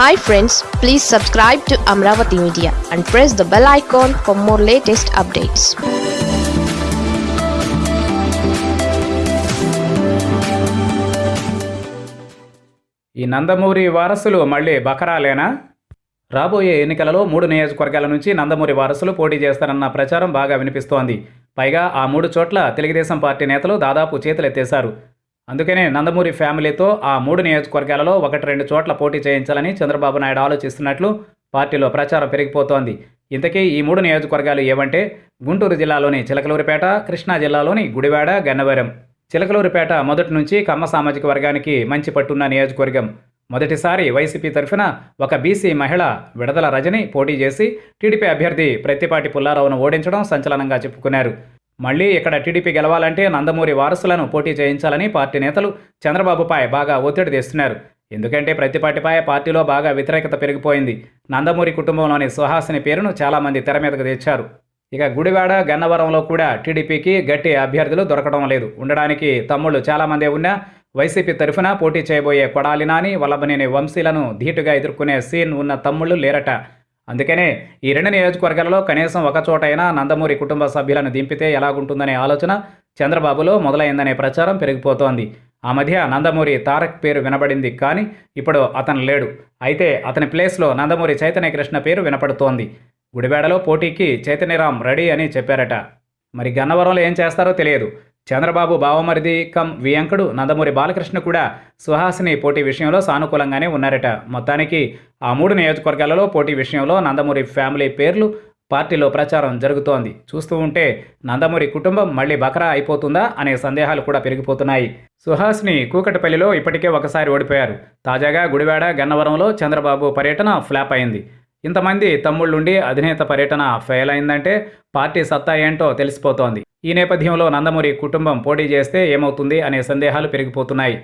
Hi friends please subscribe to Amaravati media and press the bell icon for more latest updates ఈ నందమూరి వారసులు మళ్ళీ బకరాలేనా? రాబోయే ఎన్నికలలో మూడు నియోజకవర్గాల నుంచి నందమూరి వారసులు పోటీ చేస్తారన్న ప్రచారం బాగా వినిపిస్తోంది. పైగా ఆ మూడు చోట్ల తెలుగుదేశం పార్టీ నేతలు దాదాపు చేతులెత్తేశారు. అందుకనే నందమూరి ఫ్యామిలీతో ఆ మూడు నియోజకవర్గాలలో ఒకటి రెండు చోట్ల పోటీ చేయించాలని చంద్రబాబు నాయుడు ఆలోచిస్తున్నట్లు పార్టీలో ప్రచారం పెరిగిపోతోంది. ఇంతకీ ఈ మూడు నియోజకవర్గాలు ఏవంటే గుంటూరు జిల్లాలోని చిలకలూరిపేట కృష్ణా జిల్లాలోని గుడివాడ గన్నవరం. చిలకలూరిపేట మొదటి నుంచి కమ్మ సామాజిక వర్గానికి మంచి పట్టున్న నియోజకవర్గం. మొదటిసారి వైసీపీ తరఫున ఒక బీసీ మహిళ విడదల రజని పోటీ చేసి టీడీపీ అభ్యర్థి ప్రత్తిపాటి పుల్లారావును ఓడించడం సంచలనంగా చెప్పుకున్నారు. మళ్ళీ ఇక్కడ టీడీపీ గెలవాలంటే నందమూరి వారసులను పోటీ చేయించాలని పార్టీ నేతలు చంద్రబాబుపై బాగా ఒత్తిడి తెస్తున్నారు. ఎందుకంటే ప్రతిపాటిపై పార్టీలో బాగా వ్యతిరేకత పెరిగిపోయింది. నందమూరి కుటుంబంలోని సుహాసిని పేరును చాలామంది తెర మీదకు తెచ్చారు. ఇక గుడివాడ గన్నవరంలో కూడా టీడీపీకి గట్టి అభ్యర్థులు దొరకడం లేదు. ఉండడానికి తమ్ముళ్ళు చాలామందే ఉన్నా వైసీపీ తరఫున పోటీ చేయబోయే కొడాలి నాని వల్లభనేని వంశీలను ధీటుగా ఎదుర్కొనే సీన్ ఉన్న తమ్ముళ్ళు లేరట. అందుకనే ఈ రెండు నియోజకవర్గాలలో కనీసం ఒక చోటైనా నందమూరి కుటుంబ సభ్యులను దింపితే ఎలాగుంటుందనే ఆలోచన చంద్రబాబులో మొదలైందనే ప్రచారం పెరిగిపోతోంది. ఆ మధ్య నందమూరి తారక్ పేరు వినబడింది కానీ ఇప్పుడు అతను లేడు. అయితే అతని ప్లేస్లో నందమూరి చైతన్య కృష్ణ పేరు వినపడుతోంది. గుడివాడలో పోటీకి చైతన్యరామ్ రెడీ అని చెప్పారట. మరి గన్నవరంలో ఏం చేస్తారో తెలియదు. చంద్రబాబు బావమరిది కం వియంకుడు నందమూరి బాలకృష్ణ కూడా సుహాసిని పోటీ విషయంలో సానుకూలంగానే ఉన్నారట. మొత్తానికి ఆ మూడు నియోజకవర్గాలలో పోటీ విషయంలో నందమూరి ఫ్యామిలీ పేర్లు పార్టీలో ప్రచారం జరుగుతోంది. చూస్తూ ఉంటే నందమూరి కుటుంబం మళ్ళీ బకరా అయిపోతుందా అనే సందేహాలు కూడా పెరిగిపోతున్నాయి. సుహాస్ని కూకటపల్లిలో ఇప్పటికే ఒకసారి ఓడిపోయారు. తాజాగా గుడివాడ గన్నవరంలో చంద్రబాబు పర్యటన ఫ్లాప్ అయింది. ఇంతమంది తమ్ముళ్ళుండి అధినేత పర్యటన ఫెయిల్ అయిందంటే పార్టీ సత్తా ఏంటో తెలిసిపోతోంది. ఈ నేపథ్యంలో నందమూరి కుటుంబం పోటీ చేస్తే ఏమవుతుంది అనే సందేహాలు పెరిగిపోతున్నాయి.